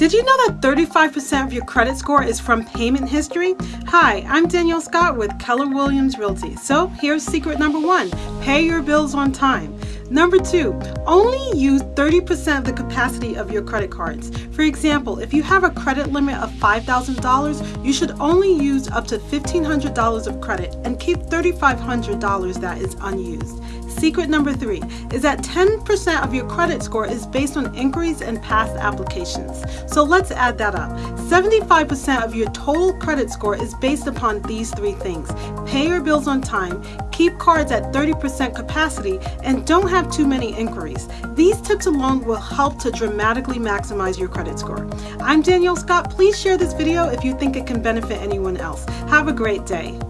Did you know that 35% of your credit score is from payment history? Hi, I'm Danielle Scott with Keller Williams Realty. So here's secret number one, pay your bills on time. Number two, only use 30% of the capacity of your credit cards. For example, if you have a credit limit of $5,000, you should only use up to $1,500 of credit and keep $3,500 that is unused. Secret number three is that 10% of your credit score is based on inquiries and past applications. So let's add that up. 75% of your total credit score is based upon these three things. Pay your bills on time, keep cards at 30% capacity, and don't have too many inquiries. These tips alone will help to dramatically maximize your credit score. I'm Danielle Scott. Please share this video if you think it can benefit anyone else. Have a great day.